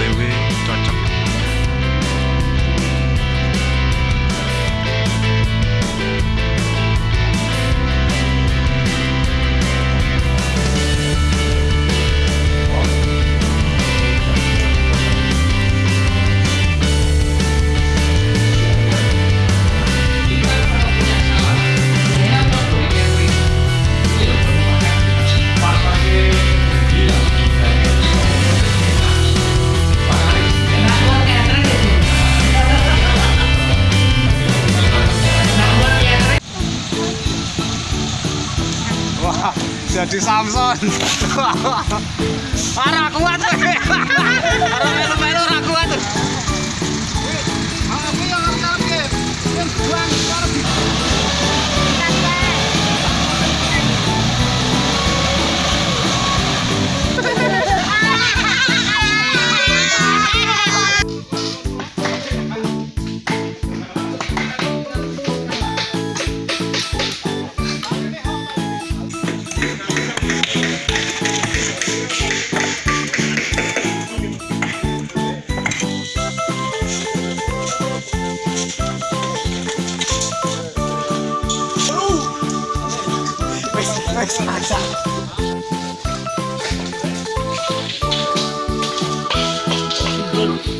they wish. Jadi Samson. Ora kuat. Ora Wes aja. Pak